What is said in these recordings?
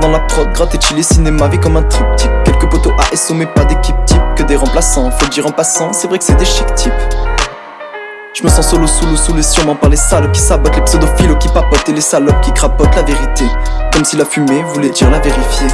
Dans la prod, gratte et chiller cinéma, vie comme un triptyque. Quelques poteaux ASO mais pas d'équipe type Que des remplaçants, faut le dire en passant, c'est vrai que c'est des chic types je me sens solo sous l'eau, les sûrement par les salopes qui sabotent Les pseudophiles qui papotent et les salopes qui crapotent la vérité. Comme si la fumée voulait dire la vérifier.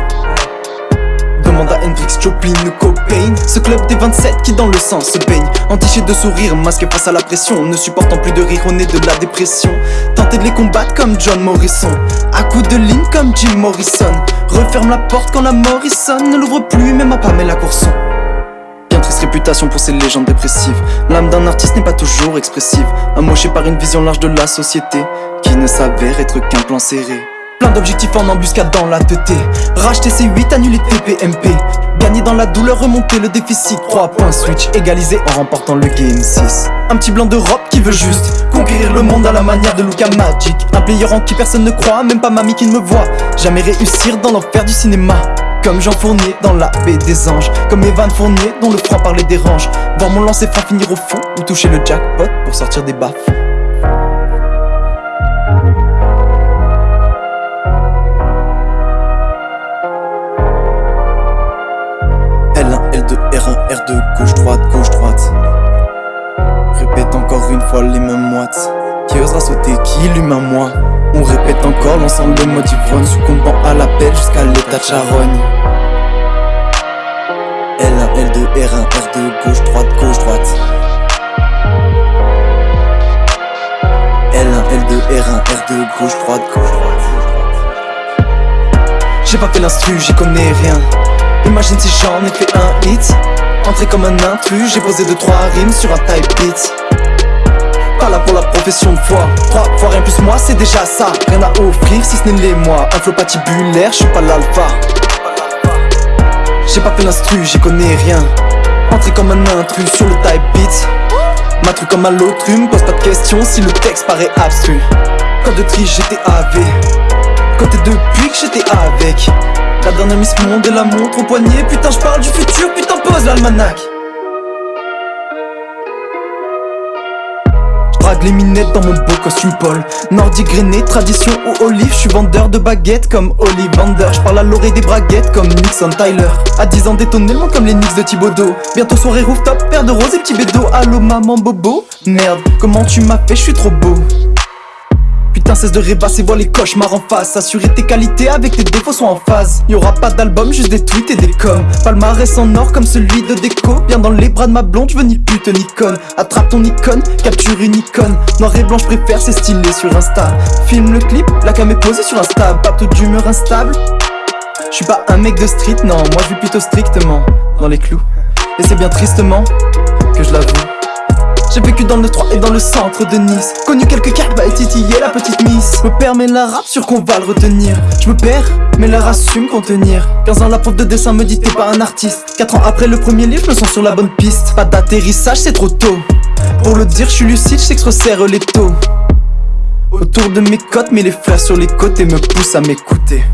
Demande à Hendrix, Joplin ou Cobain. Ce club des 27 qui dans le sang se baigne. Entiché de sourire, masqué face à la pression Ne supportant plus de rire au nez de la dépression. Tenter de les combattre comme John Morrison. À coups de ligne comme Jim Morrison. Referme la porte quand la Morrison Ne l'ouvre plus même à Pamela Courson réputation pour ces légendes dépressives. L'âme d'un artiste n'est pas toujours expressive. Amoché par une vision large de la société Qui ne s'avère être qu'un plan serré. Plein d'objectifs en embuscade dans la TT Racheter ses 8, annuler TPMP Gagner dans la douleur, remonter le déficit. 3 points switch, égaliser en remportant le game 6 Un petit blanc d'Europe qui veut juste Conquérir le monde à la manière de Luca Magic. Un player en qui personne ne croit, même pas mamie qui ne me voit. Jamais réussir dans l'enfer du cinéma comme Jean Fournier dans la baie des anges. Comme Evan Fournier dont le franc parler dérange Voir mon lancer franc finir au fond Ou toucher le jackpot pour sortir des baffes. L1, L2, R1, R2, gauche, droite, gauche, droite. Répète encore une fois les mêmes moites. Qui osera sauter, qui l'humain moi On répète encore l'ensemble des mots d'ivrogne Succombant à l'appel jusqu'à l'état de charogne. L1, L2, R1, R2, gauche, droite, gauche, droite. L1, L2, R1, R2, gauche, droite, gauche, droite. J'ai pas fait l'instru, j'y connais rien. Imagine si j'en ai fait un hit. Entré comme un intrus, j'ai posé 2-3 rimes sur un type beat profession de Trois fois rien plus moi c'est déjà ça. Rien à offrir si ce n'est les mois. Un flow patibulaire, je suis pas l'alpha. J'ai pas fait l'instru, j'y connais rien. Entré comme un intrus sur le type beat Ma truc comme un lotrum, pose pas de questions si le texte paraît abstru. Code de tri j'étais AV Côté depuis que j'étais avec. La dernière Miss Monde et la montre au poignet Putain je parle du futur, putain pose l'almanach Les minettes dans mon beau costume Paul Nordique grainé, tradition ou olive Je suis vendeur de baguettes comme Ollivander. Je parle à l'oreille des braguettes comme Nixon Tyler. À 10 ans détonné le monde comme les Knicks de Thibodeau Bientôt soirée rooftop, paire de roses et petit bédo. Allo maman bobo. Merde, comment tu m'as fait, je suis trop beau cesse de rêvasser, vois les cauchemars en face. Assurer tes qualités avec tes défauts sont en phase. Y'aura pas d'album, juste des tweets et des coms. Palmarès en or comme celui de déco Bien dans les bras de ma blonde, je veux ni pute ni conne. Attrape ton icône, capture une icône. Noir et blanc, je préfère, c'est stylé sur Insta. Filme le clip, la cam est posée sur Insta. Pas toute d'humeur instable. Je suis pas un mec de street, non. Moi je vis plutôt strictement dans les clous. Et c'est bien tristement que je l'avoue j'ai vécu dans le 3 et dans le centre de Nice. Connu quelques cartes, bah et titillé la petite miss. Me perds mais la rap sur qu'on va le retenir. Je me perds mais l'art assume contenir 15 ans la prof de dessin me dit t'es pas un artiste. 4 ans après le premier livre je me sens sur la bonne piste. Pas d'atterrissage c'est trop tôt. Pour le dire je suis lucide, je sais que je resserre les taux. Autour de mes côtes mais les fleurs sur les côtés me poussent à m'écouter